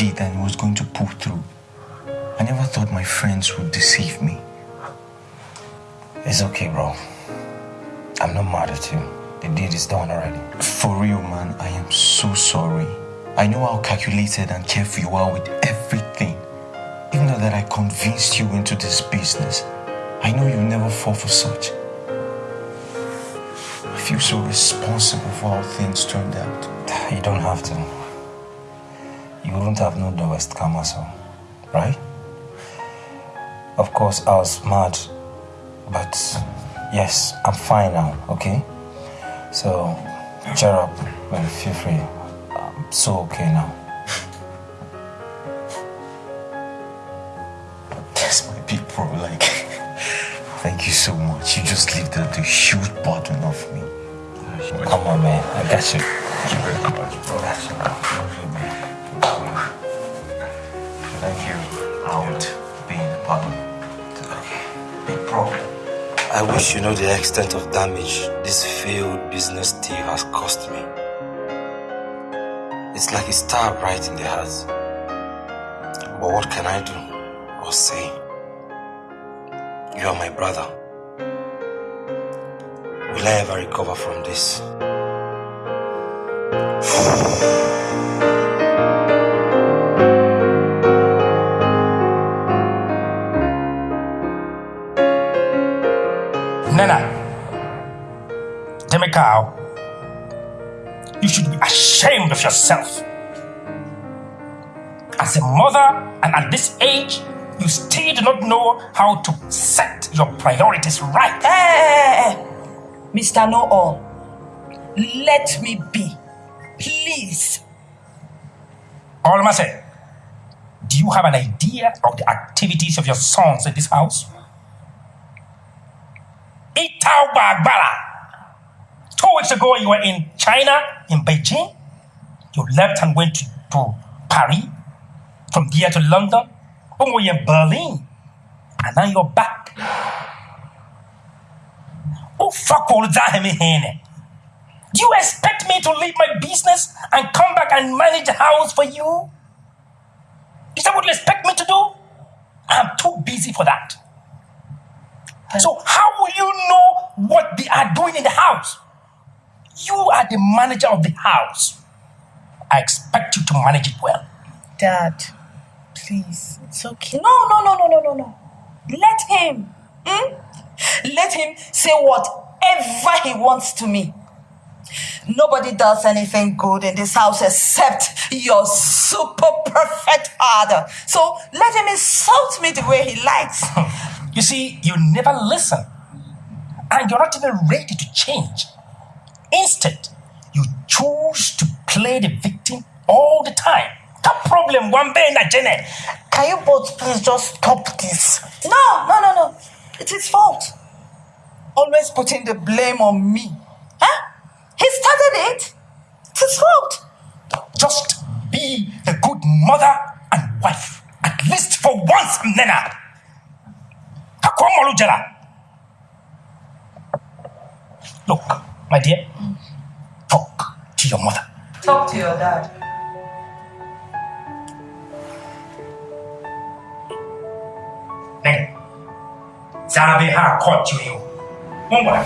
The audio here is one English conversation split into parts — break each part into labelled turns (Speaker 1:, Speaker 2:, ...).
Speaker 1: legit was going to pull through. I never thought my friends would deceive me.
Speaker 2: It's okay, bro. I'm not mad at you. The deed is done already.
Speaker 1: For real, man, I am so sorry. I know how calculated and careful you are with everything. Even though that I convinced you into this business, I know you'll never fall for such. I feel so responsible for how things turned out.
Speaker 2: You don't have to. You wouldn't have known the West Kamaso, right? Of course, I was mad, but yes, I'm fine now, okay? So, cheer up and feel free. I'm so okay now.
Speaker 1: That's my big bro, like, thank you so much. You just lifted the huge burden off me.
Speaker 2: Come on, man. I got you.
Speaker 1: Thank you very much, bro. Out being a partner. Big problem.
Speaker 2: I wish you know the extent of damage this failed business deal has cost me. It's like a stab right in the heart. But what can I do or say? You are my brother. Will I ever recover from this?
Speaker 3: Nana, Demikau, you should be ashamed of yourself. As a mother and at this age, you still do not know how to set your priorities right.
Speaker 4: Eh, hey, Mr. Know All, let me be. Please.
Speaker 3: Olmase, do you have an idea of the activities of your sons in this house? Bagbala. Two weeks ago, you were in China, in Beijing. You left and went to, to Paris. From there to London. Then we were in Berlin. And now you're back. Oh, fuck all that, me here. Do you expect me to leave my business and come back and manage the house for you? Is that what you expect me to do? I'm too busy for that. So, how will you know what they are doing in the house? You are the manager of the house. I expect you to manage it well.
Speaker 4: Dad, please. It's okay. No, no, no, no, no, no, no. Let him. Hmm? Let him say whatever he wants to me. Nobody does anything good in this house except your super perfect father. So let him insult me the way he likes.
Speaker 3: You see, you never listen. And you're not even ready to change. Instead, you choose to play the victim all the time. That problem, one day in a Jenny.
Speaker 4: Can you both please just stop this? No, no, no, no. It's his fault. Always putting the blame on me. Huh? He started it. It's his fault.
Speaker 3: Just be a good mother and wife. At least for once, Nena. Kakwamolujala. Look, my dear, talk to your mother.
Speaker 4: Talk to your dad.
Speaker 3: Nene, zabe ha caught you. Mungwa.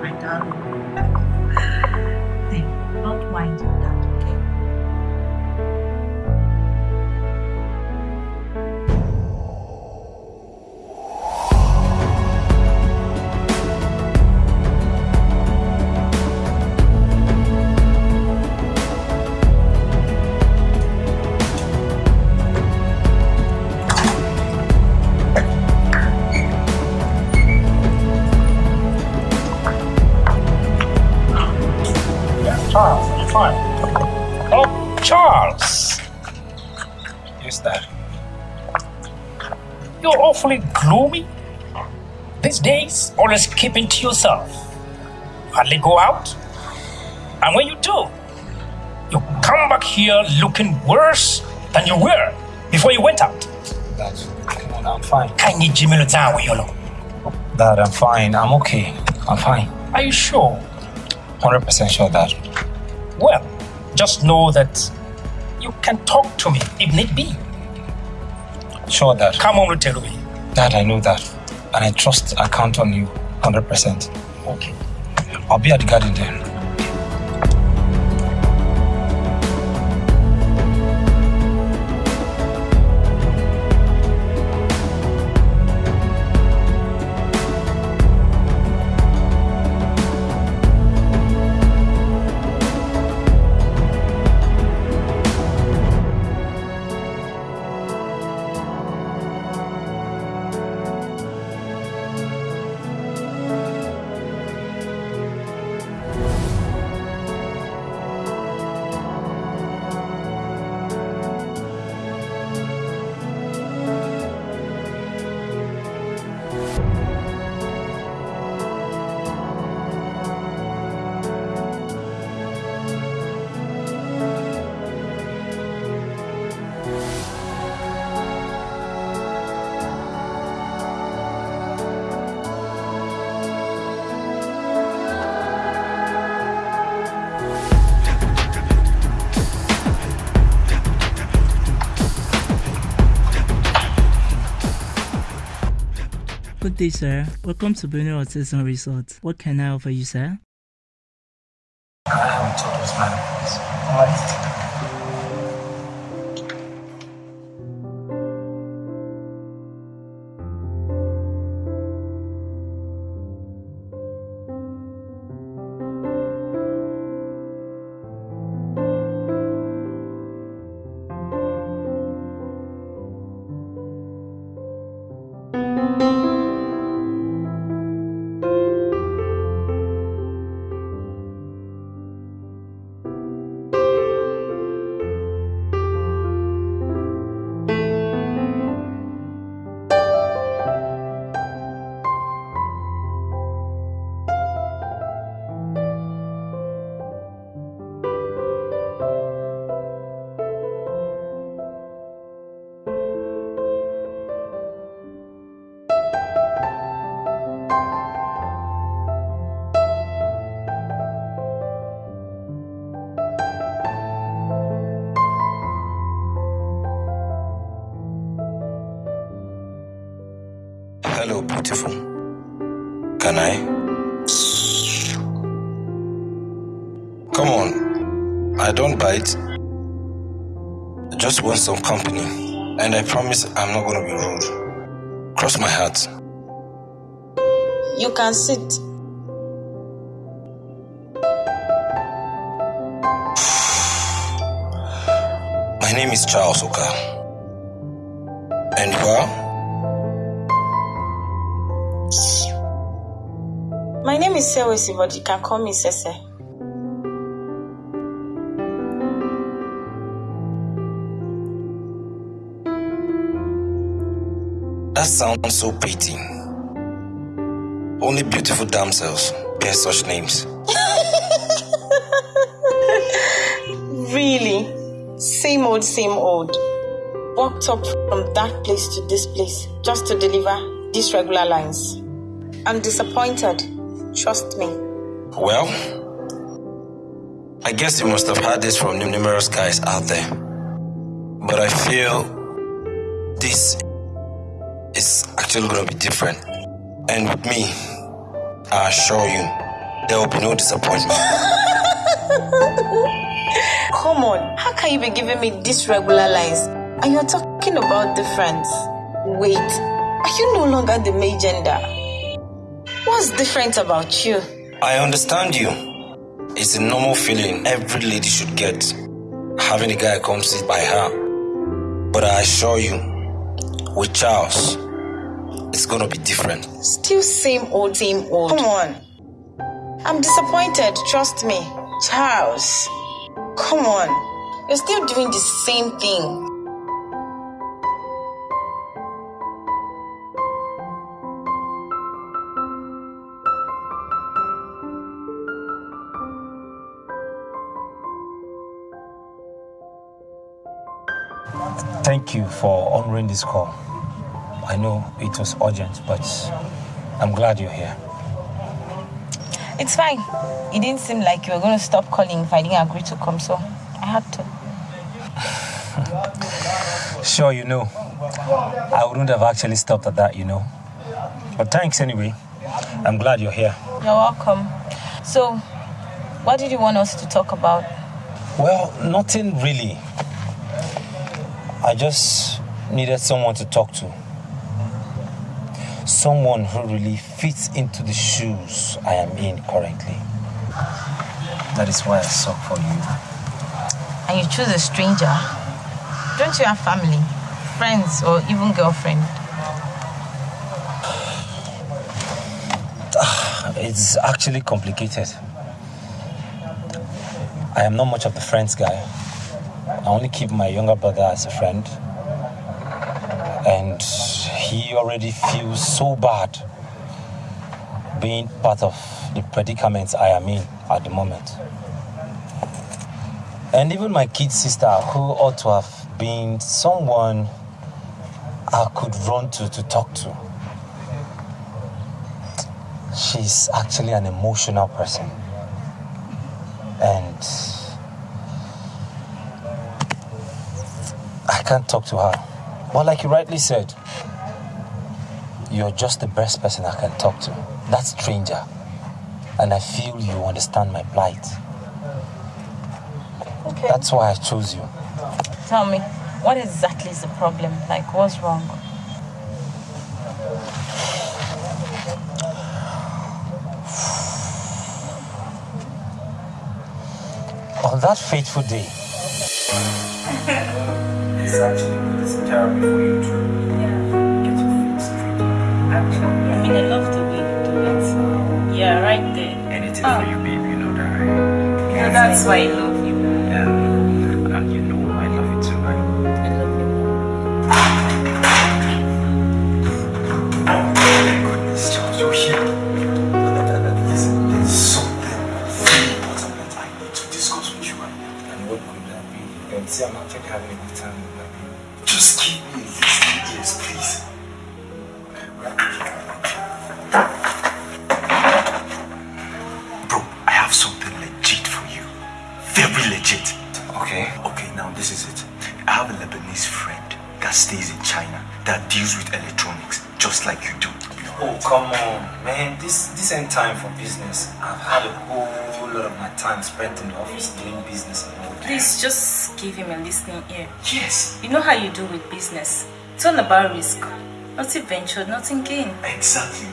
Speaker 4: My darling. of Charles. Yes, Dad.
Speaker 3: You're awfully gloomy. These days, always keeping to yourself. Hardly go out. And when you do, you come back here looking worse than you were before you went out.
Speaker 5: Dad, come on, I'm fine.
Speaker 3: Can you Jimmy Lutan with you
Speaker 5: Dad, I'm fine. I'm okay. I'm fine.
Speaker 3: Are you sure?
Speaker 5: 100% sure, Dad.
Speaker 3: Well, just know that you can talk to me if need be.
Speaker 5: Sure, Dad.
Speaker 3: Come on, tell me.
Speaker 5: Dad, I know that. And I trust I count on you 100%.
Speaker 3: Okay.
Speaker 5: I'll be at the garden then.
Speaker 6: Good day, sir. Welcome to Bruno and Resort. What can I offer you, sir?
Speaker 5: I haven't told us, man.
Speaker 2: Can I? Come on. I don't bite. I just want some company. And I promise I'm not gonna be rude. Cross my heart.
Speaker 7: You can sit.
Speaker 2: My name is Charles Oka.
Speaker 7: Is Sewesi, can call me Sese.
Speaker 2: That sounds so pretty. Only beautiful damsels bear such names.
Speaker 7: Really? Same old, same old. Walked up from that place to this place just to deliver these regular lines. I'm disappointed. Trust me.
Speaker 2: Well, I guess you must have heard this from numerous guys out there. But I feel this is actually going to be different. And with me, I assure you, there will be no disappointment.
Speaker 7: Come on, how can you be giving me these regular lines and you're talking about difference? Wait, are you no longer the male gender? What's different about you?
Speaker 2: I understand you. It's a normal feeling every lady should get, having a guy come sit by her. But I assure you, with Charles, it's gonna be different.
Speaker 7: Still same old, same old. Come on. I'm disappointed, trust me. Charles, come on. You're still doing the same thing.
Speaker 2: Thank you for honoring this call. I know it was urgent, but I'm glad you're here.
Speaker 7: It's fine. It didn't seem like you were going to stop calling if I didn't agree to come, so I had
Speaker 2: to. sure, you know. I wouldn't have actually stopped at that, you know. But thanks anyway. I'm glad you're here.
Speaker 7: You're welcome. So, what did you want us to talk about?
Speaker 2: Well, nothing really. I just needed someone to talk to. Someone who really fits into the shoes I am in currently. That is why I sought for you.
Speaker 7: And you choose a stranger? Don't you have family, friends, or even girlfriend?
Speaker 2: It's actually complicated. I am not much of the friends guy. I only keep my younger brother as a friend. And he already feels so bad being part of the predicaments I am in at the moment. And even my kid sister, who ought to have been someone I could run to to talk to, she's actually an emotional person. And can't talk to her. But like you rightly said, you're just the best person I can talk to. That stranger. And I feel you understand my plight.
Speaker 7: Okay.
Speaker 2: That's why I chose you.
Speaker 7: Tell me, what exactly is the problem? Like, what's wrong?
Speaker 2: On that fateful day,
Speaker 1: it's actually it's terrible for you to get your feet straight.
Speaker 8: Actually, I mean, I love the way you do it. Yeah, right there.
Speaker 1: Anything oh. for ah. you, babe, you know that, right?
Speaker 8: Yeah, that's why I love
Speaker 1: time
Speaker 2: spent in the office doing business and all that.
Speaker 8: Please just give him a listening ear.
Speaker 1: Yes.
Speaker 8: You know how you do with business. It's all about risk. Nothing venture, nothing gain.
Speaker 1: Exactly.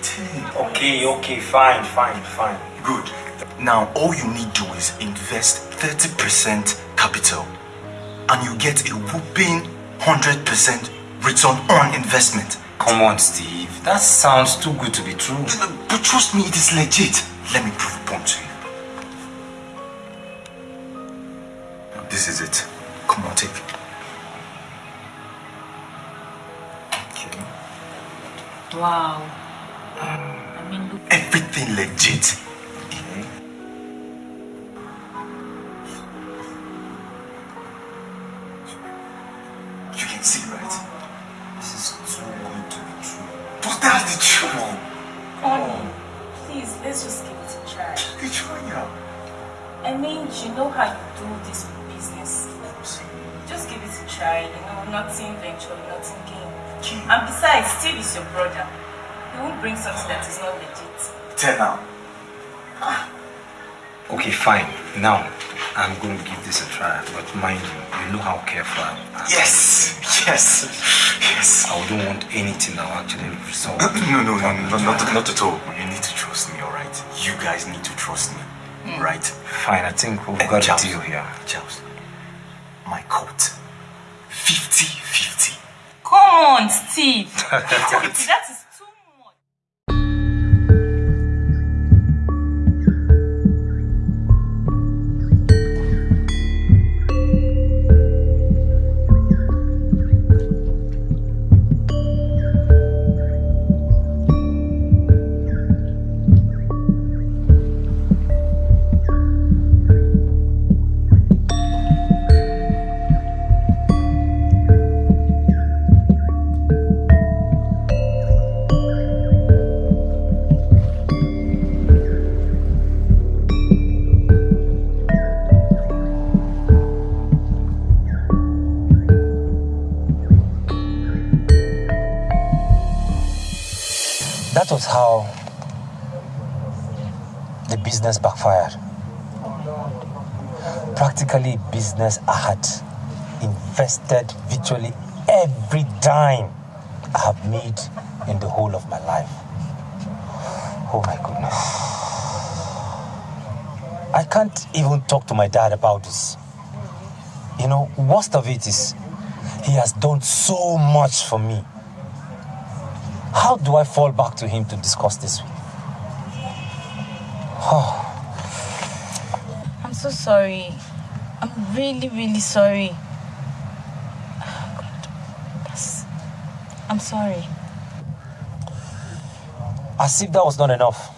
Speaker 2: Okay, okay, fine, fine, fine.
Speaker 1: Good. Now, all you need to do is invest 30% capital and you get a whooping 100% return on investment.
Speaker 2: Come on, Steve. That sounds too good to be true.
Speaker 1: But trust me, it is legit. Let me prove a point to you. This is it. Come on, take it. Okay.
Speaker 8: Wow. I mean, look.
Speaker 1: Everything legit. Right?
Speaker 2: Fine, I think we've
Speaker 1: Eh,
Speaker 2: got
Speaker 1: Charles,
Speaker 2: a deal here.
Speaker 1: Charles, my coat, 50-50.
Speaker 8: Come on, Steve. that is
Speaker 2: the business backfired. Practically business I had invested virtually every dime I have made in the whole of my life. Oh my goodness. I can't even talk to my dad about this. You know, worst of it is he has done so much for me. How do I fall back to him to discuss this with? Oh,
Speaker 4: I'm so sorry. I'm really, really sorry. God. That's... I'm sorry.
Speaker 2: as if that was not enough.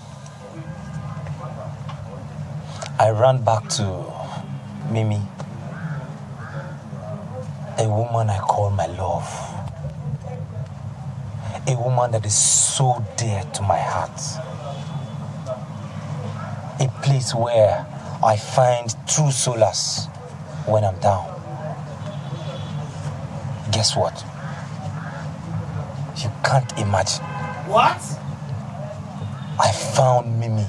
Speaker 2: I ran back to Mimi, a woman I call my love, a woman that is so dear to my heart, a place where I find true solace when I'm down. Guess what? You can't imagine.
Speaker 3: What?
Speaker 2: I found Mimi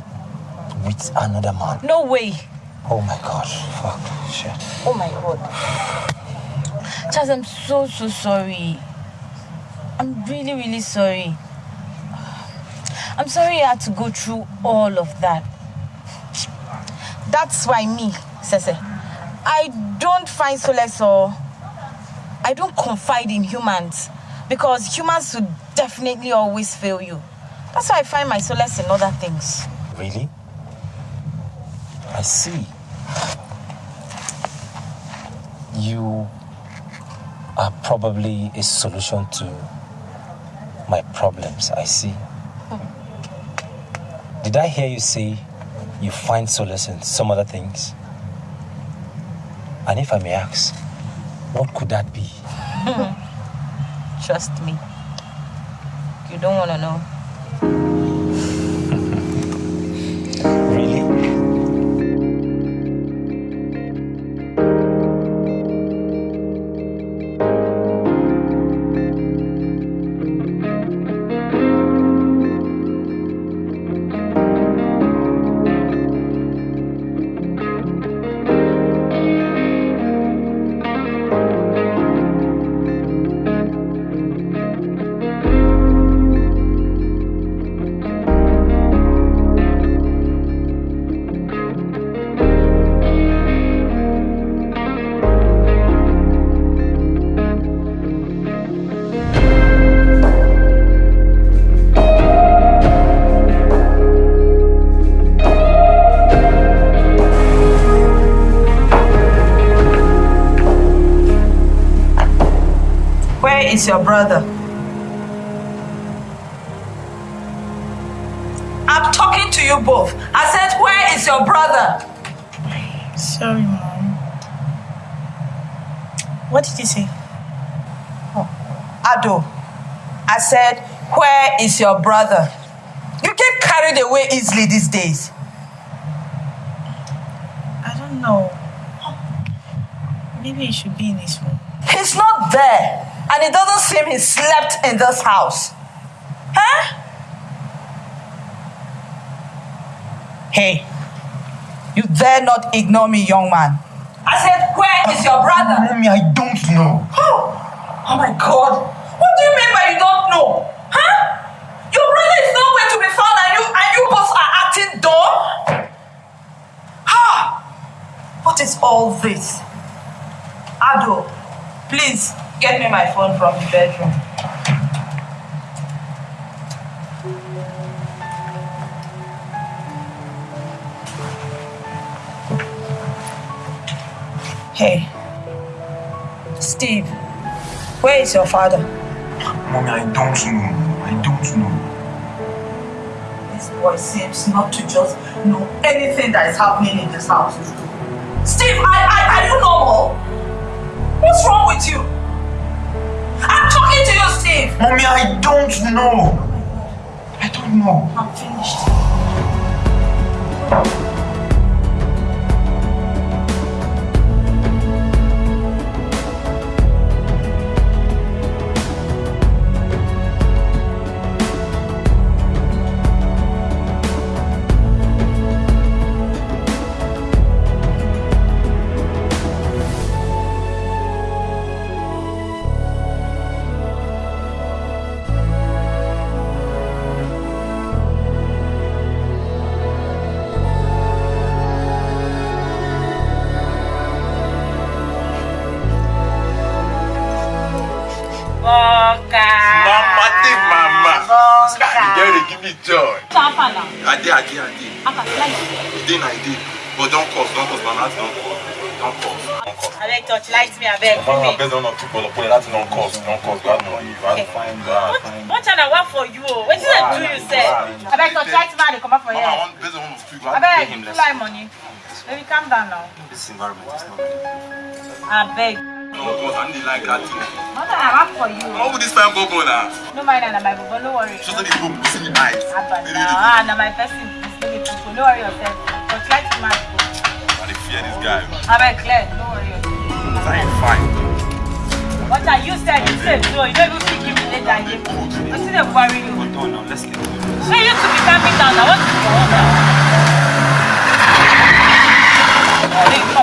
Speaker 2: with another man.
Speaker 4: No way.
Speaker 2: Oh my god. Fuck. Shit.
Speaker 4: Oh my god. Charles, I'm so, so sorry. I'm really, really sorry. I'm sorry I had to go through all of that. That's why me, Sese, I don't find solace or I don't confide in humans because humans will definitely always fail you. That's why I find my solace in other things.
Speaker 2: Really? I see. You are probably a solution to my problems. I see. Hmm. Did I hear you say you find solace in some other things? And if I may ask, what could that be?
Speaker 4: Trust me. You don't want to know. Is your brother? I'm talking to you both. I said, Where is your brother?
Speaker 7: Sorry, Mom. What did you say?
Speaker 4: Oh, Ado, I said, Where is your brother? You get carried away easily these days.
Speaker 7: I don't know. Maybe he should be in his room.
Speaker 4: He's not there. And it doesn't seem he slept in this house. Huh? Hey, you dare not ignore me, young man. I said, Where is your brother?
Speaker 1: Mommy, I don't know.
Speaker 4: Oh, oh my god. What do you mean by you don't know? Huh? Your brother is nowhere to be found and you and you both are acting dumb? Ah! What is all this? Ado, please get me my phone from the bedroom. Hey, Steve, where is your father?
Speaker 1: Mommy, I don't know. I don't know.
Speaker 4: This boy seems not to just know anything that is happening in this house. Steve, I, I, are you normal? What's wrong with you?
Speaker 1: Mommy, I don't know. I don't know.
Speaker 4: I'm finished.
Speaker 9: Not people, but that's don't cause, don't cause. God know you. I
Speaker 7: Okay.
Speaker 9: find God,
Speaker 7: What,
Speaker 9: find
Speaker 7: what channel work for you? What did I do you say? I beg touch light me, they come up for
Speaker 9: Mama, I
Speaker 7: here.
Speaker 9: want based on not people.
Speaker 7: I beg, you like money. Baby, calm down now.
Speaker 2: This environment is not good.
Speaker 7: I beg.
Speaker 9: Don't cause. I need like that thing.
Speaker 7: What I work for you?
Speaker 9: How would this time go go now?
Speaker 7: No mind, and my bubble, no worry.
Speaker 9: Just let it go, see the eyes.
Speaker 7: Abba,
Speaker 9: Really,
Speaker 7: now,
Speaker 9: really.
Speaker 7: ah, now my person, this baby people, no worry yourself. Touch light me, man.
Speaker 9: I dey fear this guy.
Speaker 7: I beg, clear, no worry yourself.
Speaker 9: I ain't fine.
Speaker 7: What are you saying? You say so. You don't even think you relate that you. What's the worry you?
Speaker 2: Hold on now, let's get to it.
Speaker 7: So you to be calming down now. What is your order? Hey,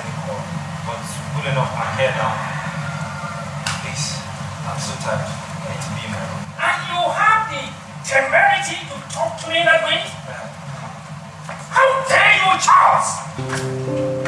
Speaker 2: couldn't answer any call. But pulling off my hair now. Please, I'm so tired. I need to be in my room.
Speaker 3: And you have the temerity to talk to me that way? Uh-huh. How dare you, Charles?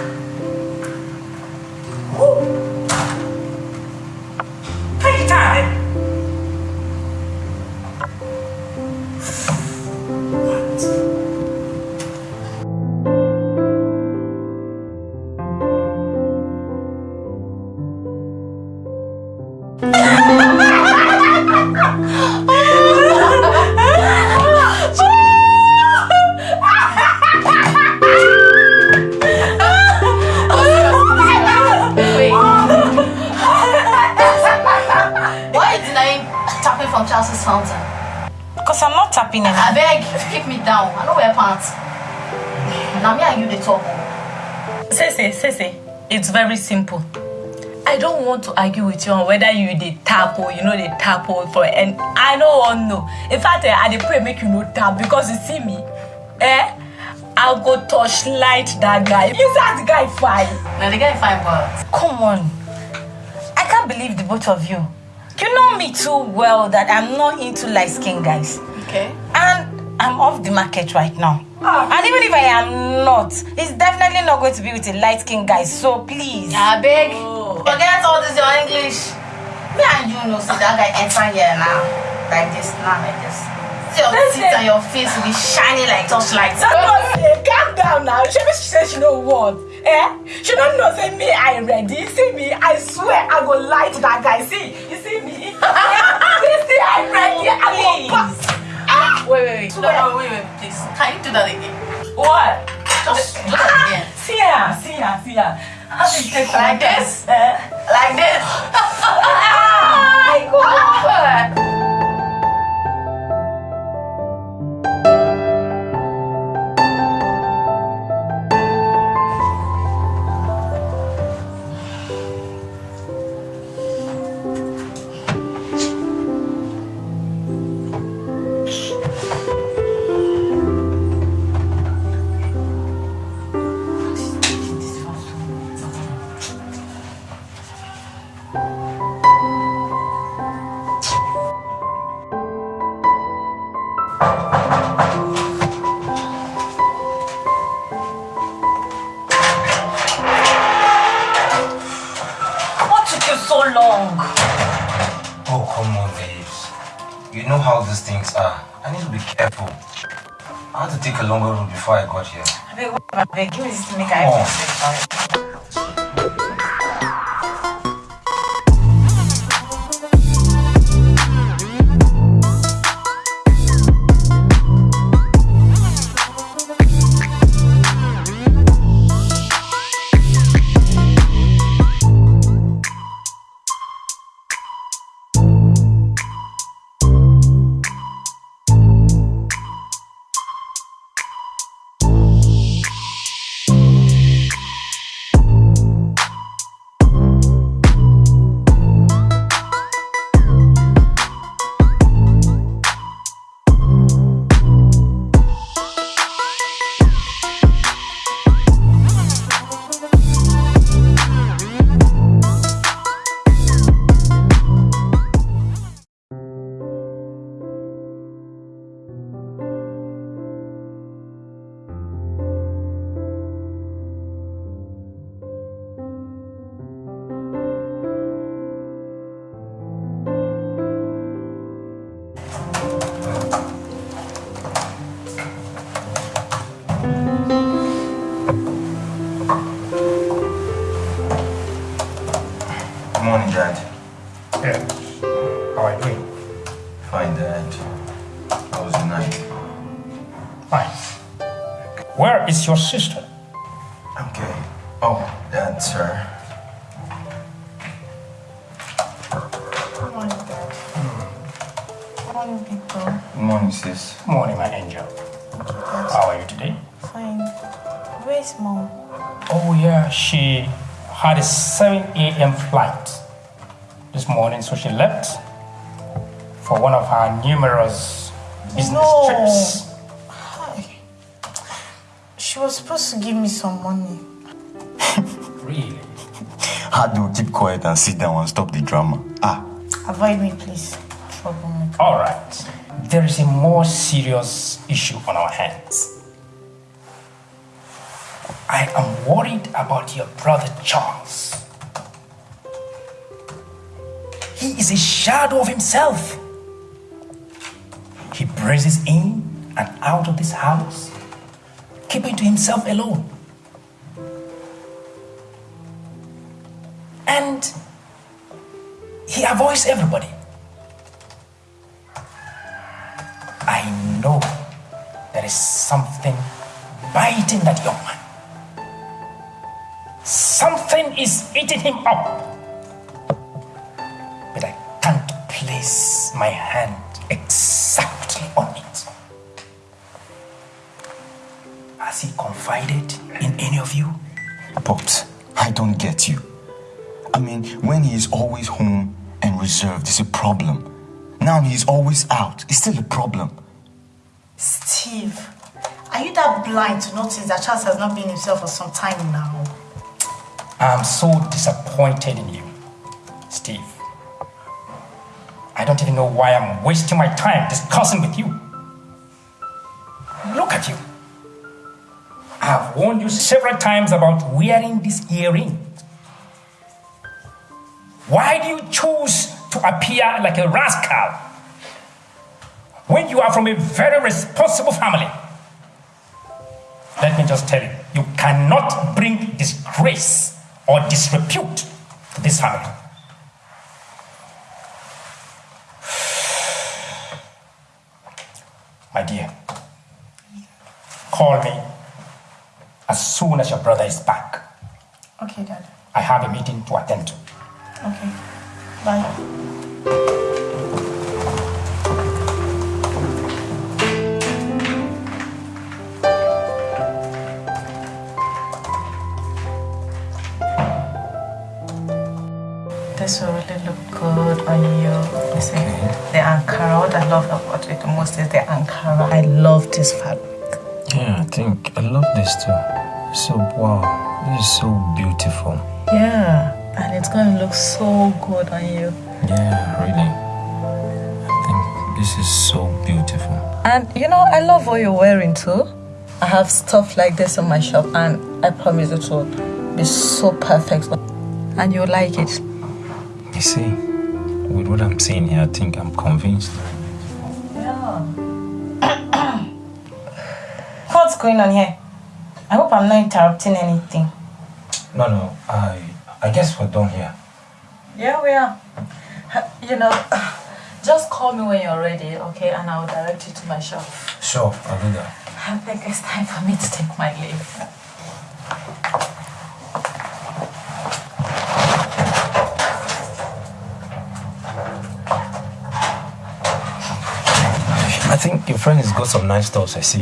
Speaker 8: It's very simple. I don't want to argue with you on whether you the tap or you know the tap or for and I don't want know. In fact, eh, I dey pray make you no tap because you see me, eh? I go touch light that guy. See that guy fine.
Speaker 10: Now the guy fine but
Speaker 8: Come on. I can't believe the both of you. You know me too well that I'm not into light skin guys.
Speaker 10: okay.
Speaker 8: And I'm off the market right now. And even if I am not, it's definitely not going to be with a light skin guy. So please.
Speaker 10: I beg. Forget all this your English. Me and you know see that guy enter here now. Like this now, like this. See your teeth and your face will be shining like torchlight.
Speaker 8: Hey, calm down now. She she say she know what. Eh? She don't know say me I ready. See me, I swear I go light that guy. See, you see me? you see I ready. I go pass.
Speaker 4: Wait, wait, wait.
Speaker 10: No, no, wait, wait, please. Can you do that again?
Speaker 8: What?
Speaker 10: Just do that again.
Speaker 8: See her, see her, see her. How do you take
Speaker 10: Like this?
Speaker 8: Eh?
Speaker 10: Like this.
Speaker 8: My God.
Speaker 2: before I got here.
Speaker 8: I beg, I beg, give me this to make
Speaker 2: Come on. Oh. Morning, Dad.
Speaker 3: Yeah. How are you doing?
Speaker 2: Fine, Dad. How was your night?
Speaker 3: Fine. Where is your sister?
Speaker 2: Okay. Oh, Dad, sir.
Speaker 7: Good morning, Dad. Hmm. Good morning, people.
Speaker 2: Good morning, sis.
Speaker 3: Good morning, my angel. How are you today?
Speaker 7: Fine. Where's mom?
Speaker 3: Oh, yeah, she had a 7 a.m. flight this morning, so she left for one of her numerous business
Speaker 7: No.
Speaker 3: trips.
Speaker 7: Hi. She was supposed to give me some money.
Speaker 3: Really?
Speaker 1: How do we keep quiet and sit down and stop the drama? Ah,
Speaker 7: Avoid me, please. Troublemaker.
Speaker 3: All right. There is a more serious issue on our hands. I am worried about your brother Charles. He is a shadow of himself. He breezes in and out of this house, keeping to himself alone. And he avoids everybody. I know there is something biting that young man. Something is eating him up. But I can't place my hand exactly on it. Has he confided in any of you?
Speaker 1: Pops, I don't get you. I mean, when he is always home and reserved, it's a problem. Now he's always out, it's still a problem.
Speaker 7: Steve, are you that blind to notice that Charles has not been himself for some time now?
Speaker 3: I'm so disappointed in you, Steve. I don't even know why I'm wasting my time discussing with you. Look at you. I've warned you several times about wearing this earring. Why do you choose to appear like a rascal when you are from a very responsible family? Let me just tell you, you cannot bring disgrace or disrepute this family. My dear, call me as soon as your brother is back.
Speaker 8: Okay, Dad.
Speaker 3: I have a meeting to attend to.
Speaker 8: Okay. Bye. Will look good on you. You see, the Ankara, what I love about it the most is the Ankara. I love this fabric.
Speaker 2: Yeah, I think I love this too. So wow, this is so beautiful.
Speaker 8: Yeah, and it's going to look so good on you.
Speaker 2: Yeah, really. I think this is so beautiful.
Speaker 8: And you know, I love what you're wearing too. I have stuff like this in my shop, and I promise it will be so perfect. And you'll like it.
Speaker 2: See, with what I'm saying here, I think I'm convinced. Yeah.
Speaker 11: What's going on here? I hope I'm not interrupting anything.
Speaker 2: No, no, I I guess we're done here.
Speaker 8: Yeah, we are. You know, just call me when you're ready, okay? And I'll direct you to my shop.
Speaker 2: Sure, I'll do that.
Speaker 8: I think it's time for me to take my leave.
Speaker 2: Think your friend has got some nice stuff, I see.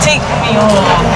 Speaker 11: Take me home.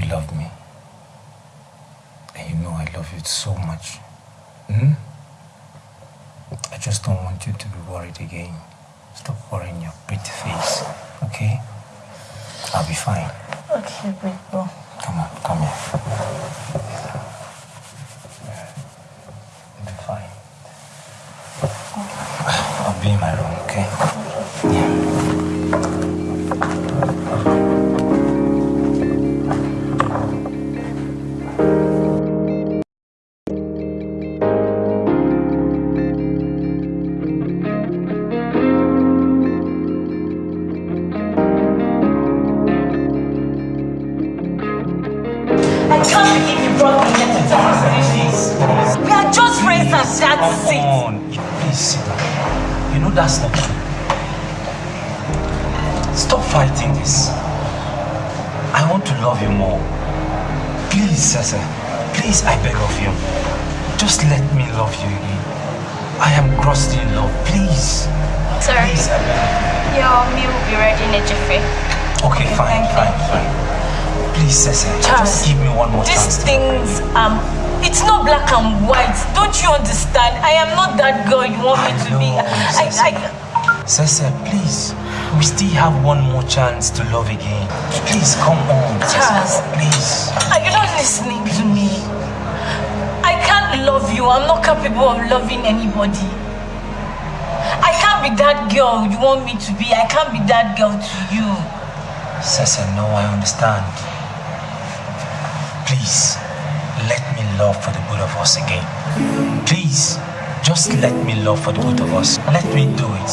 Speaker 12: You
Speaker 8: love me.
Speaker 2: And you know I love you so much. Hmm? I just don't want you to be worried again. Stop worrying your pretty face, okay? I'll be fine.
Speaker 8: Okay, big bro.
Speaker 2: Come on, come here.
Speaker 7: to
Speaker 2: love again. Please, come on.
Speaker 7: Charles.
Speaker 2: Please.
Speaker 7: Are you not listening to me? I can't love you. I'm not capable of loving anybody. I can't be that girl you want me to be. I can't be that girl to you.
Speaker 2: Cecil, no, I understand. Please, let me love for the good of us again. Please, just let me love for the good of us. Let me do it,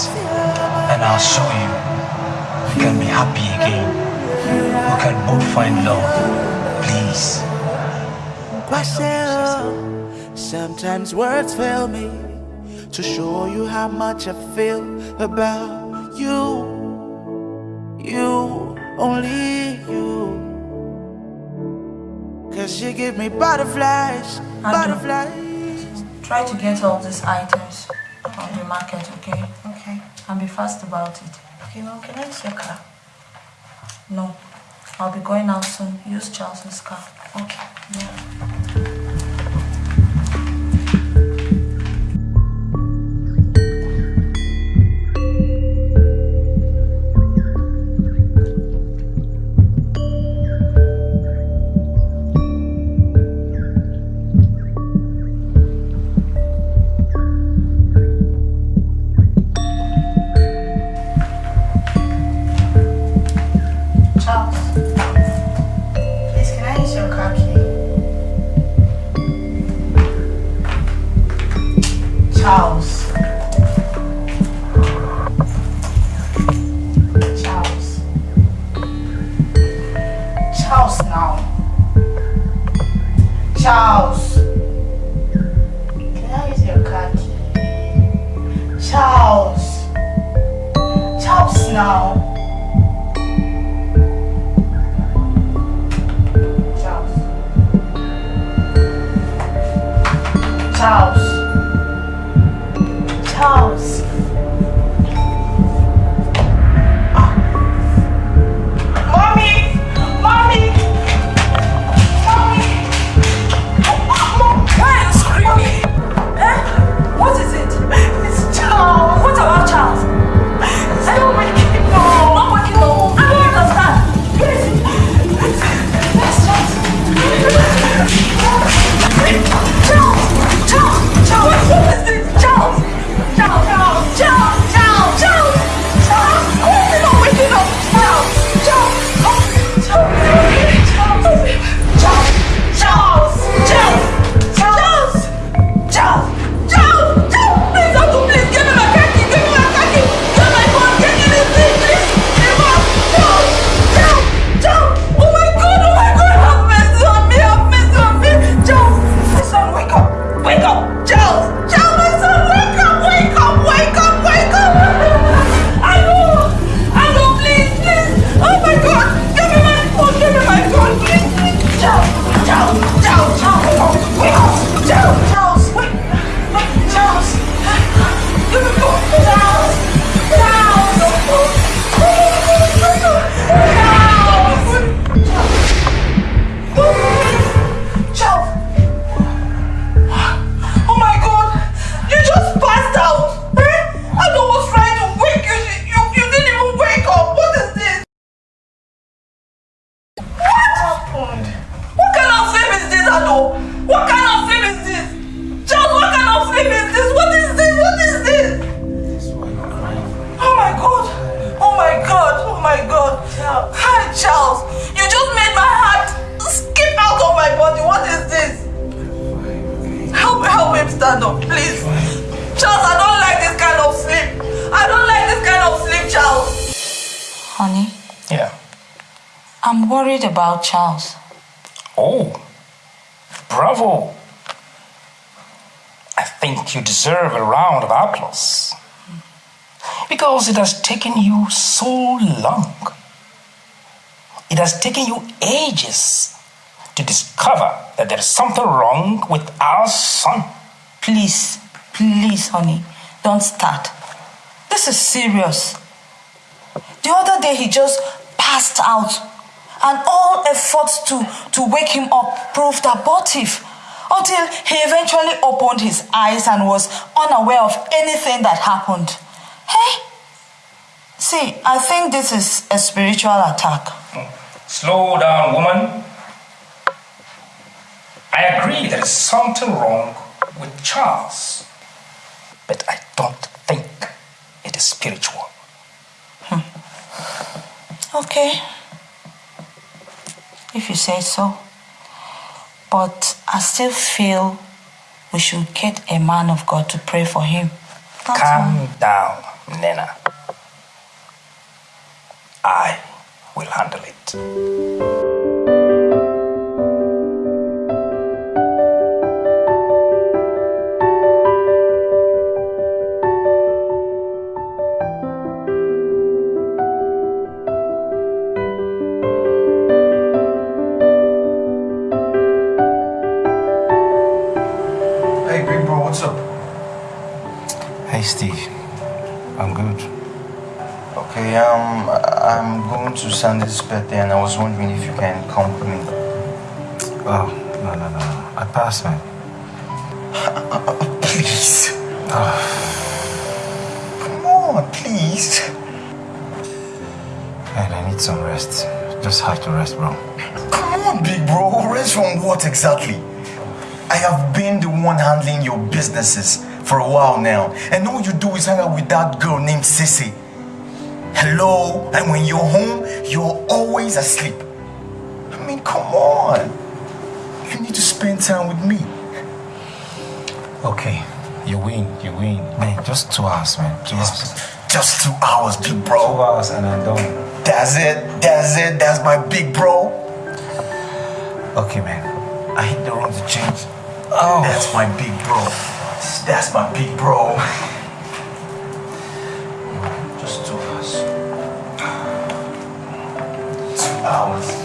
Speaker 2: and I'll show you can be happy again. We can both find love. Please.
Speaker 13: Myself, sometimes words fail me to show you how much I feel about you. You, only you. Cause you give me butterflies, butterflies.
Speaker 7: Try to get all these items from the market, okay?
Speaker 11: Okay.
Speaker 7: And be fast about it.
Speaker 11: Okay, mom, can I use your car?
Speaker 7: No. I'll be going out soon. Use Charles's car.
Speaker 11: Okay.
Speaker 4: Yeah. because it has taken you so long. It has taken you ages to discover that there is something wrong with our son.
Speaker 7: Please, please, honey, don't start. This
Speaker 4: is serious. The other day he just passed out and all efforts to, to wake him up proved abortive until he eventually opened his eyes and was unaware of anything that happened. See, I think this is a spiritual attack. Oh.
Speaker 3: Slow down, woman. I agree there is something wrong with Charles, but I don't think it is spiritual. Hmm.
Speaker 4: Okay. If you say so. But I still feel we should get a man of God to pray for him. That's
Speaker 3: Calm
Speaker 4: all.
Speaker 3: down, Nena. I will handle it.
Speaker 1: Sandy's birthday and I was wondering if you can come with me.
Speaker 2: Oh, no, no, no. no. I passed, man.
Speaker 1: Please.
Speaker 2: Oh,
Speaker 1: Come on, please.
Speaker 2: man, I need some rest. Just have to rest, bro.
Speaker 1: Come on, big bro. Rest from what exactly? I have been the one handling your businesses for a while now, and all you do is hang out with that girl named Sissy. Hello, and when you're home, you're always asleep. I mean, come on. You need to spend time with me.
Speaker 2: Okay, you win, you win. Man, just two hours, man. Two hours.
Speaker 1: Just two hours, big bro.
Speaker 2: Two hours and I'm done.
Speaker 1: That's it. That's it. That's my big bro.
Speaker 2: Okay, man. I hit the road to change.
Speaker 1: Oh. That's my big bro. That's my big bro. Hours.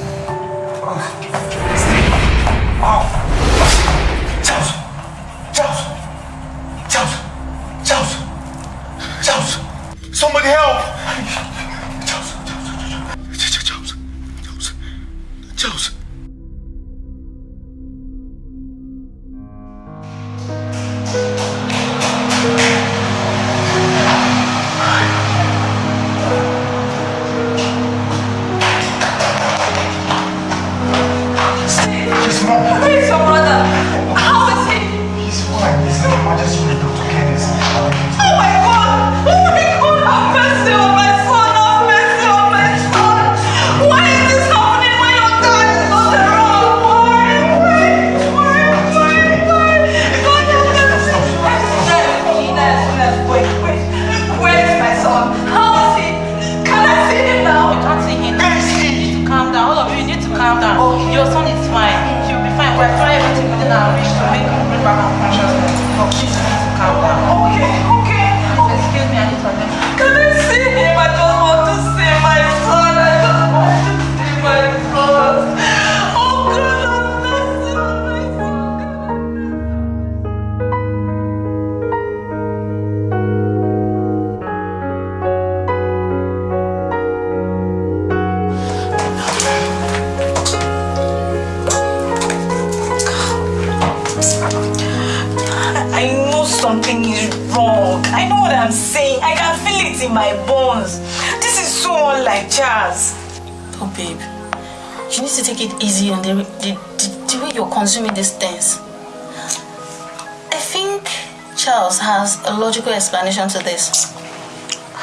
Speaker 10: Explanation to this.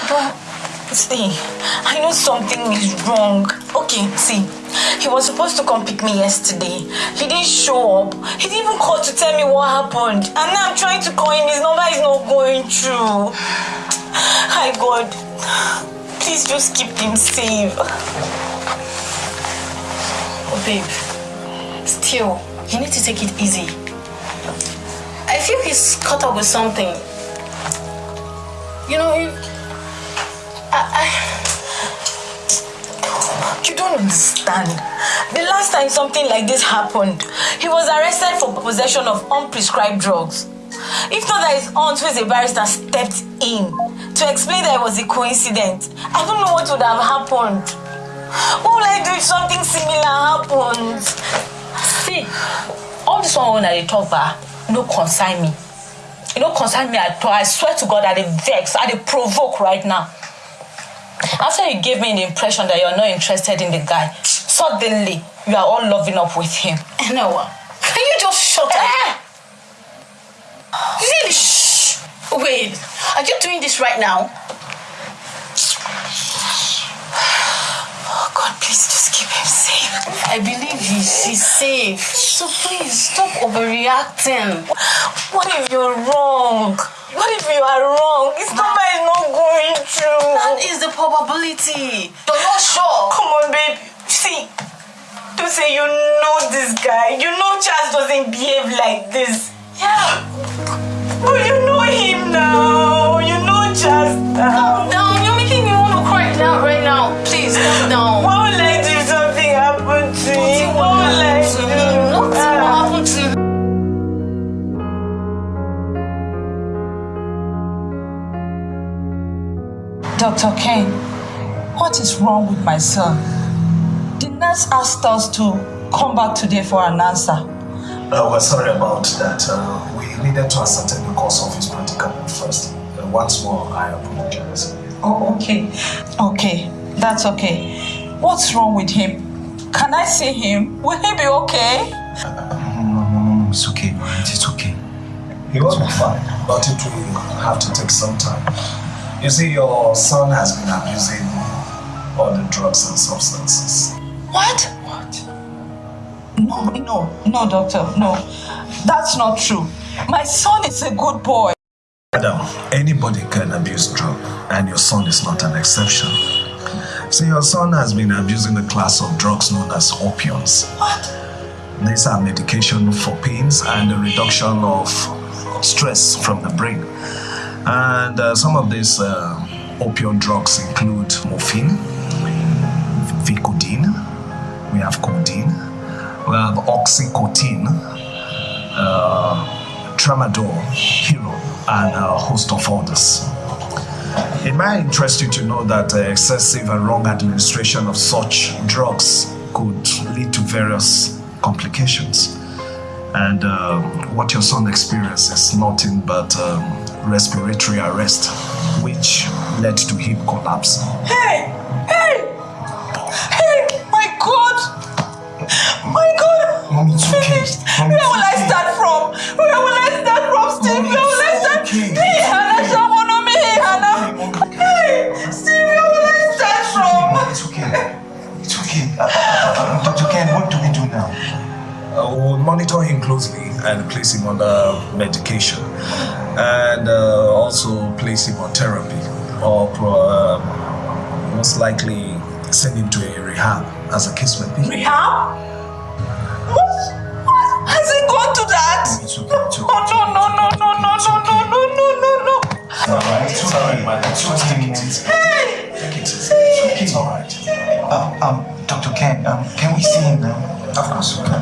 Speaker 4: But see, I know something is wrong. Okay, see, he was supposed to come pick me yesterday. He didn't show up. He didn't even call to tell me what happened. And now I'm trying to call him. His number is not going through. Hi God, please just keep him safe.
Speaker 10: Oh, babe. Still, you need to take it easy. I feel he's caught up with something. You know, you, I,
Speaker 4: You don't understand. The last time something like this happened, he was arrested for possession of unprescribed drugs. If not that his aunt, who is a barrister, stepped in to
Speaker 10: explain that it was a coincidence. I don't know what would have happened. What will I do if something similar happens?
Speaker 4: See, all this one when I talk about no concern me. E no concern me at all. I swear to God, I dey vex, I dey provoke right now. After you gave me the impression that you're not interested in the guy, suddenly you are all loving up with him.
Speaker 10: You know what? Can you just shut up? Really? Shh. Wait, are you doing this right now?
Speaker 4: Oh God, please just keep him safe.
Speaker 10: I believe he's, he's safe. So please stop overreacting.
Speaker 4: What if you're wrong? What if you are wrong? His number is not going through.
Speaker 10: That is the probability. You're not sure.
Speaker 4: Come on, babe. See, don't say you know this guy. You know Charles doesn't behave like this.
Speaker 10: Yeah.
Speaker 4: But you know him now. You know Charles now.
Speaker 10: Calm down. Now. Please, calm down.
Speaker 4: What will I do if something happened to him? What will I do?
Speaker 10: Nothing will happen to you.
Speaker 4: Dr. Kane, what is wrong with my son? The nurse asked us to come back today for an answer.
Speaker 14: Uh, we're sorry about that. Uh, we needed to ascertain the cause of his predicament first. Uh, once more, I apologize.
Speaker 4: Oh, okay. Okay, that's okay. What's wrong with him? Can I see him? Will he be okay?
Speaker 1: No, no, no, no, it's okay. It's okay.
Speaker 14: He will be fine, but it will have to take some time. You see, your son has been abusing all the drugs and substances.
Speaker 4: What? What? No, no, no, doctor, no. That's not true. My son is a good boy.
Speaker 14: Madam, anybody can abuse drug, and your son is not an exception. See, your son has been abusing a class of drugs known as opiums.
Speaker 4: What?
Speaker 14: These are medication for pains and the reduction of stress from the brain. And uh, some of these uh, opioid drugs include morphine, Vicodin, we have codeine, we have oxycodone, uh, tramadol, hero, and a host of others. It might interest you to know that uh, excessive and wrong administration of such drugs could lead to various complications. And uh, what your son experienced is nothing but um, respiratory arrest, which led to hip collapse.
Speaker 4: Hey! Hey! Hey! My God! My God!
Speaker 1: Mommy, it's okay. Mommy,
Speaker 4: Where will I start from? Where will I start from, Steve? Where will I
Speaker 1: Dr. Ken, what do we do now?
Speaker 14: Uh, we'll monitor him closely and place him under medication, and uh, also place him on therapy, or uh, most likely send him to a rehab as a case may be.
Speaker 4: Rehab? What? What? Has he gone to that?
Speaker 1: It's okay. It's okay.
Speaker 4: Oh, no, no, no, no, no, no, no, no, no, no, no.
Speaker 1: It's alright. It's alright, man. It's
Speaker 14: Just take it easy.
Speaker 4: Hey!
Speaker 14: Take it easy. It's okay. It's alright.
Speaker 1: Um, Dr. Ken, um, can we see him now?
Speaker 14: Of course you can.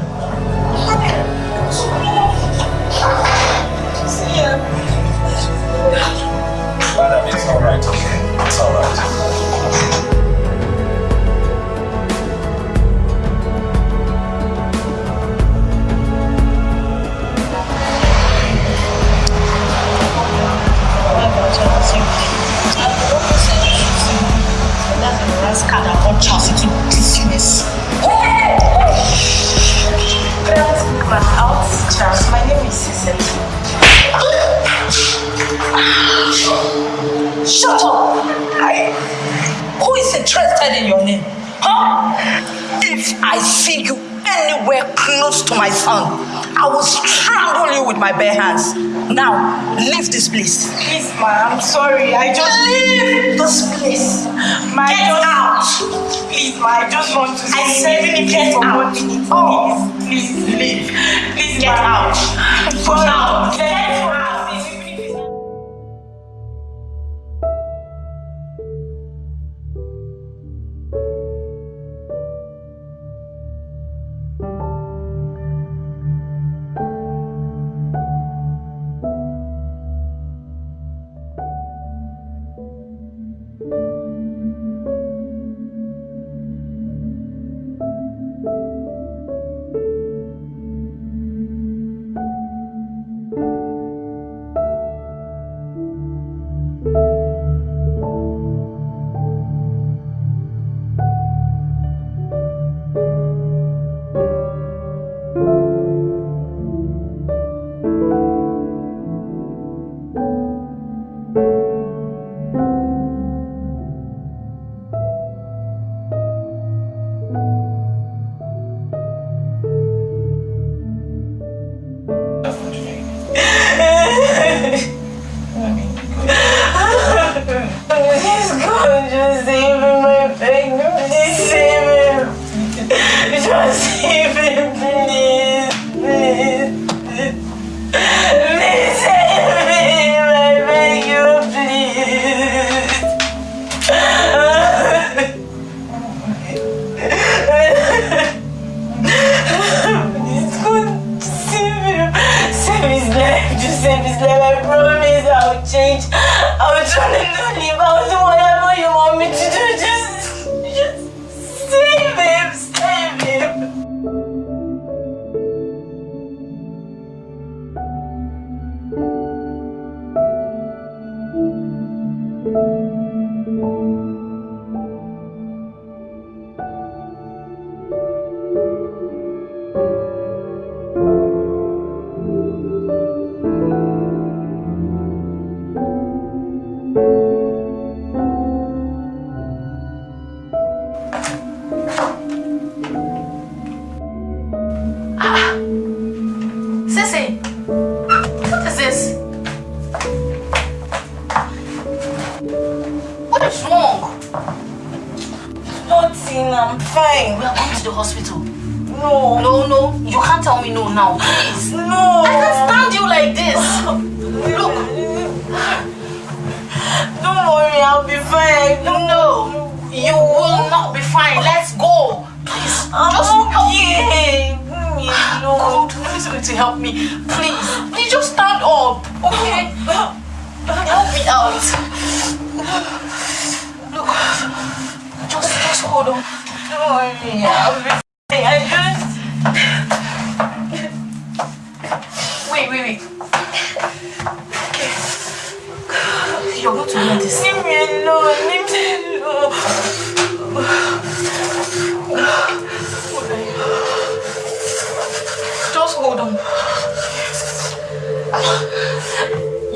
Speaker 4: if
Speaker 10: it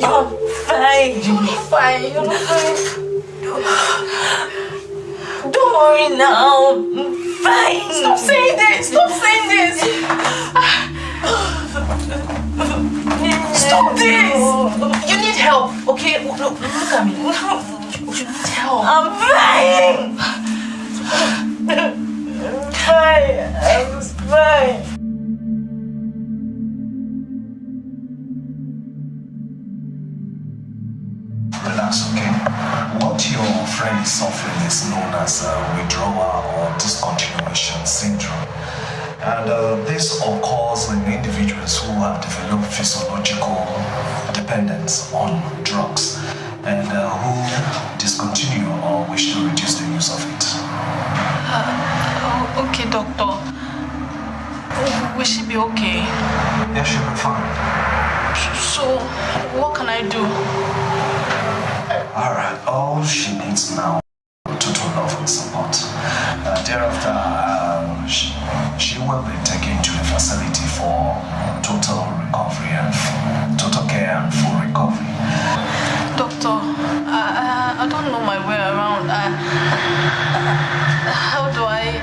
Speaker 10: You're
Speaker 11: fine.
Speaker 10: You're fine. You're fine.
Speaker 11: Don't worry now. I'm fine.
Speaker 10: Stop saying this. Stop saying this. Stop this. You need help. Okay? Look, look at me. You need help.
Speaker 11: I'm fine. I'm fine. I'm fine.
Speaker 14: Is suffering is known as uh, withdrawal or discontinuation syndrome. And uh, this occurs in individuals who have developed physiological dependence on drugs and uh, who discontinue or wish to reduce the use of it.
Speaker 10: Uh, okay, doctor. Will she be okay?
Speaker 14: Yeah, she'll be fine.
Speaker 10: So, what can I do?
Speaker 14: Alright, all she needs now is total love and support. Uh, thereafter, um, she, she will be taken to a facility for total recovery and total care and full recovery.
Speaker 10: Doctor, I, I, I don't know my way around. I, how do I.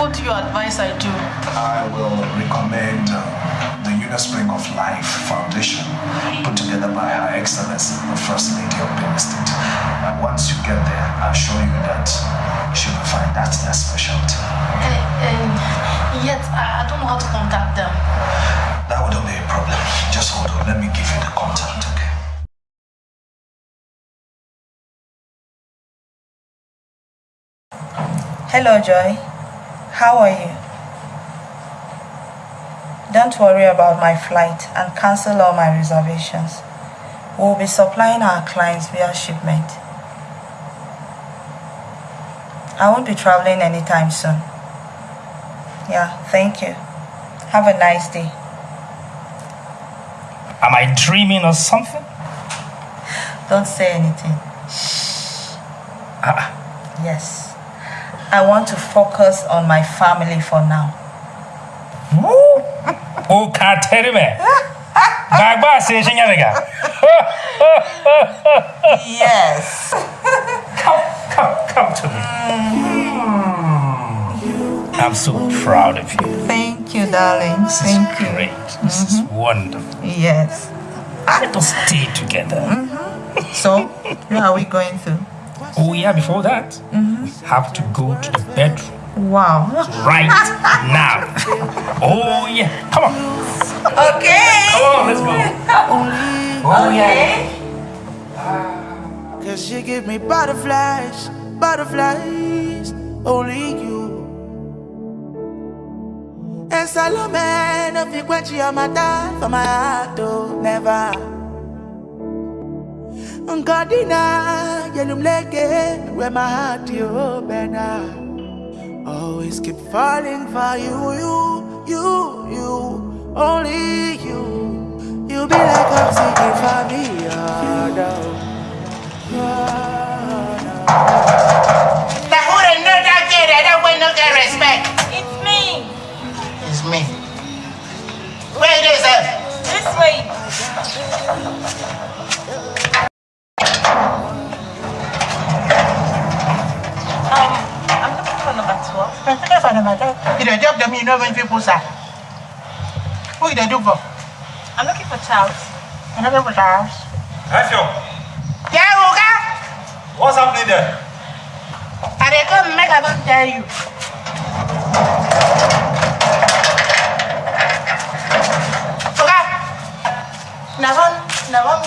Speaker 10: What do you advise I do?
Speaker 14: I will recommend uh, the Unispring of Life Foundation, put together by Her Excellency, the First Lady of Benin State. And once you get there, I assure you that she will find that's their specialty.
Speaker 10: Uh, uh, yet, I, I don't know how to contact them.
Speaker 14: That wouldn't be a problem. Just hold on. Let me give you the contact, okay?
Speaker 11: Hello, Joy. How are you? Don't worry about my flight and cancel all my reservations. We'll be supplying our clients via shipment. I won't be traveling anytime soon. Yeah, thank you. Have a nice day.
Speaker 3: Am I dreaming or something?
Speaker 11: Don't say anything.
Speaker 3: Ah,
Speaker 11: Yes. I want to focus on my family for now.
Speaker 3: O ka teri me. Gagba se shinyamega.
Speaker 11: Yes.
Speaker 3: Come, come, come to me. Mm-hmm. I'm so proud of you.
Speaker 11: Thank you, darling.
Speaker 3: This
Speaker 11: Thank
Speaker 3: is
Speaker 11: you.
Speaker 3: great. This is mm-hmm. wonderful.
Speaker 11: Yes.
Speaker 3: Let us stay together. Mm-hmm.
Speaker 11: So, where are we going to?
Speaker 3: Oh yeah, before that, we have to go to the bedroom
Speaker 11: Wow.
Speaker 3: right now. Oh yeah, come on.
Speaker 11: Okay.
Speaker 3: Come on, let's go. Oh yeah.
Speaker 13: Cause you give me butterflies, butterflies, only you. And Salome, no fi quench your matter for my heart, oh, never. Godina, yelum leke, where my heart, you better. Always keep falling for you, you, you, you, only you. You be like oxygen for me, oh, no.
Speaker 15: Now who the know that kid that that way no get respect?
Speaker 8: It's me.
Speaker 15: It's me. Where it is at?
Speaker 8: This way. Number 12.
Speaker 15: I think I found my dad. You the job them you know when people say. Who you dey do for?
Speaker 8: I'm looking for Charles.
Speaker 15: You know for Charles.
Speaker 2: Efio,
Speaker 15: Yeah, Oga.
Speaker 2: what's happening there?
Speaker 15: dey come make I come tell you. Oga, na one na one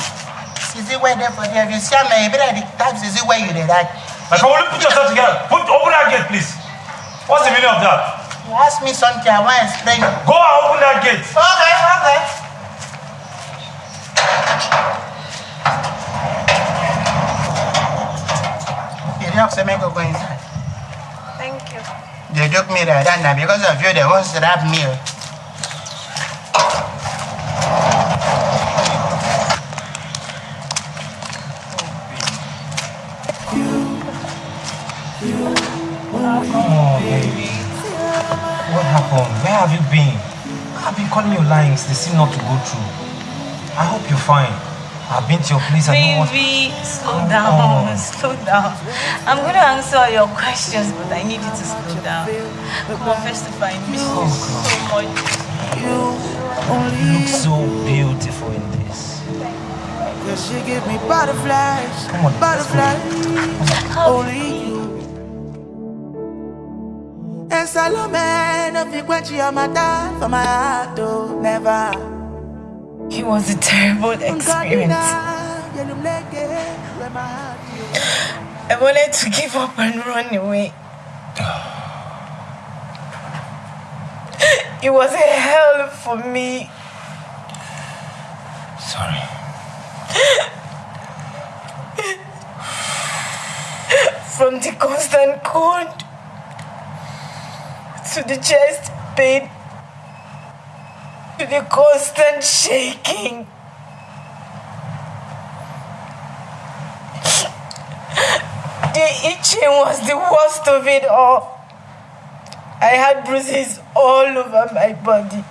Speaker 15: sisi wey dey for there. If you see am, na you better the type sisi wey you dey like.
Speaker 2: My friend, will you put yourself together? Put, open that gate, please. What's the meaning of that?
Speaker 15: You ask me something, I wan explain.
Speaker 2: Go and open that gate.
Speaker 15: Okay, okay. You talk say make go inside.
Speaker 16: Thank you.
Speaker 15: They took me like that now because of you. They won't slap me.
Speaker 2: Where have you been? I've been calling you lines. They seem not to go through. I hope you're fine. I've been to your place. I know what.
Speaker 7: Baby, slow down, slow down. I'm going to answer all your questions, but I need you to slow down. Come on, first of all, I miss you oh, so much.
Speaker 2: You look so beautiful in this.
Speaker 17: Cause she give me butterflies,
Speaker 2: Come on, let's
Speaker 17: butterflies. Only Salome, no fi quench your matter for my heart, oh, never.
Speaker 7: It was a terrible experience. I wanted to give up and run away. It was a hell for me.
Speaker 2: Sorry.
Speaker 7: From the constant cold to the chest pain to the constant shaking. The itching was the worst of it all. I had bruises all over my body.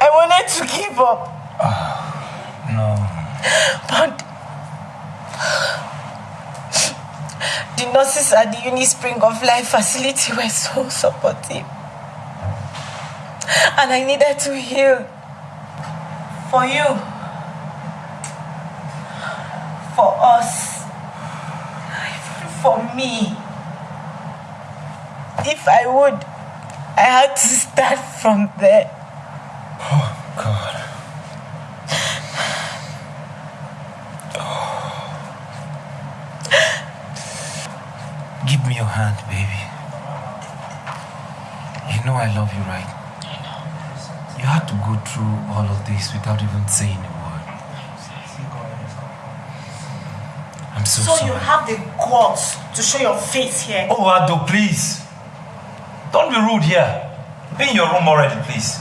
Speaker 7: I wanted to give up, ah,
Speaker 2: No.
Speaker 7: but the nurses at the Uni Spring of Life facility were so supportive. And I needed to heal for you, for us, for me. If I would, I had to start from there.
Speaker 2: Oh, God. Give me your hand, baby. You know I love you, right? You had to go through all of this without even saying a word. I'm so,
Speaker 4: So
Speaker 2: sorry.
Speaker 4: you have the guts to show your face here.
Speaker 2: Oh, Ado, please. Don't be rude here. Be in your room already, please.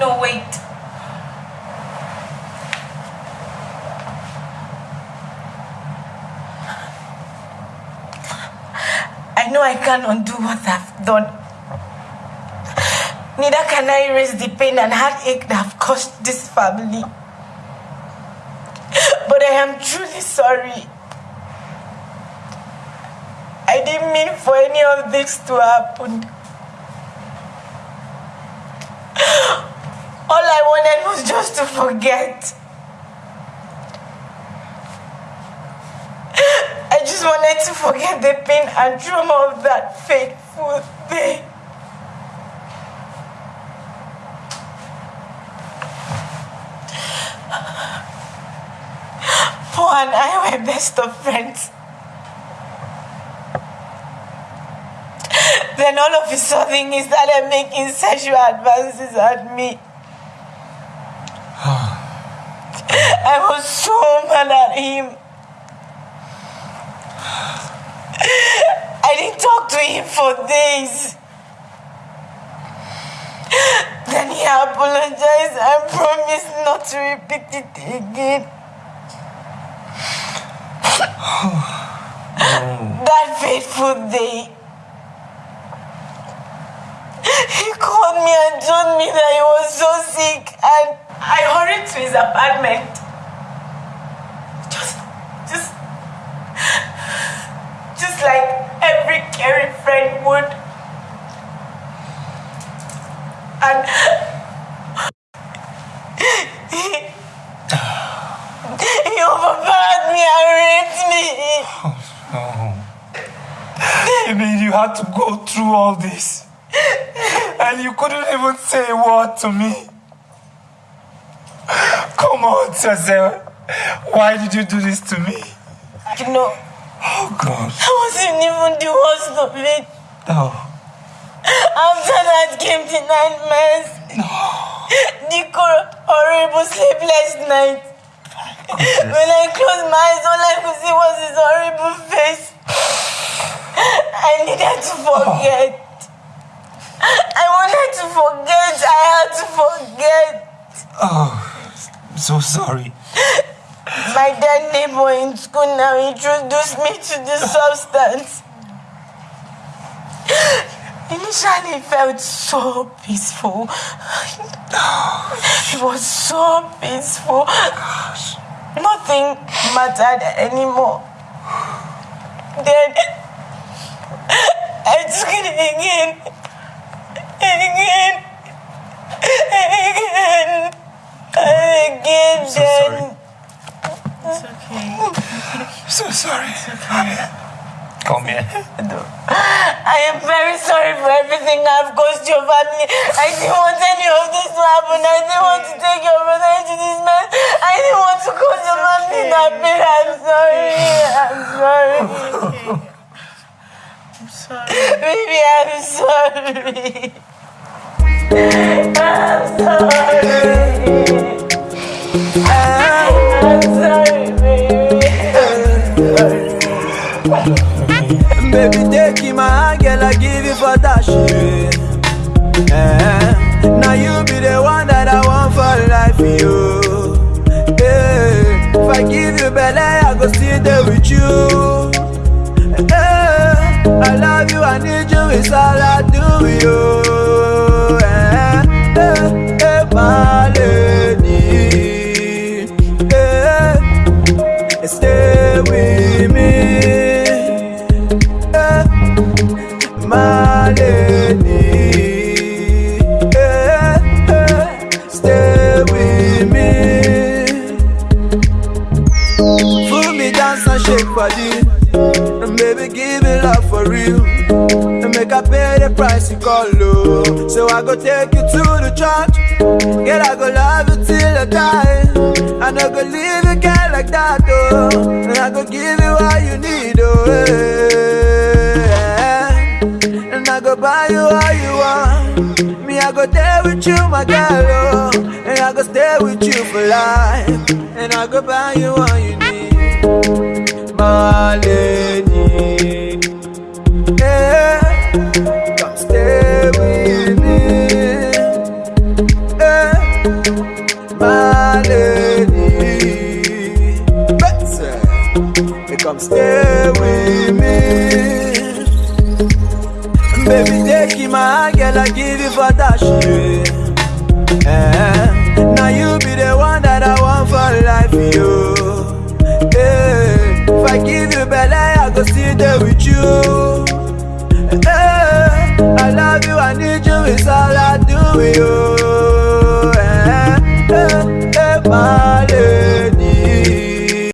Speaker 7: No, wait. Know I can't undo what I've done. Neither can I erase the pain and heartache that have caused this family. But I am truly sorry. I didn't mean for any of this to happen. All I wanted was just to forget. Wanted to forget the pain and trauma of that fateful day. Paul and I were best of friends. Then all of a sudden he started making sexual advances at me. I was so mad at him. I didn't talk to him for days. Then he apologized and promised not to repeat it again. That fateful day, he called me and told me that he was so sick, and I hurried to his apartment. just like every caring friend would. And he overpowered me and raped me. Oh no.
Speaker 2: I mean you had to go through all this. And you couldn't even say a word to me. Come on, Cecil. Why did you do this to me?
Speaker 7: You know.
Speaker 2: Oh, God.
Speaker 7: I wasn't even the worst of it.
Speaker 2: No.
Speaker 7: After that came the nightmares. No. The horrible sleepless nights. When I closed my eyes, all I could see was his horrible face. I needed to forget. I wanted to forget. I had to forget.
Speaker 2: Oh, I'm so sorry.
Speaker 7: My dead neighbor in school now introduced me to the substance. Initially, it felt so peaceful. It was so peaceful. Nothing mattered anymore. Then I took it again, again, again, again.
Speaker 2: so
Speaker 7: then. It's okay.
Speaker 2: I'm so sorry. It's okay. Come here.
Speaker 7: I am very sorry for everything I've caused your family. I didn't want any of this to happen. I didn't want to take your brother into this mess. I didn't want to cause your family that pain. I'm sorry. I'm sorry.
Speaker 4: I'm sorry.
Speaker 7: Baby, I'm sorry. I'm sorry.
Speaker 17: It's all I do, you. Go take you to the church. Girl, I go love you till I die. I no go leave you, girl, like that, oh. And I go give you all you need, oh. eh. And I go buy you all you want. Me, I go there with you, my girl, oh. And I go stay with you for life. And I go buy you all you need, my lady.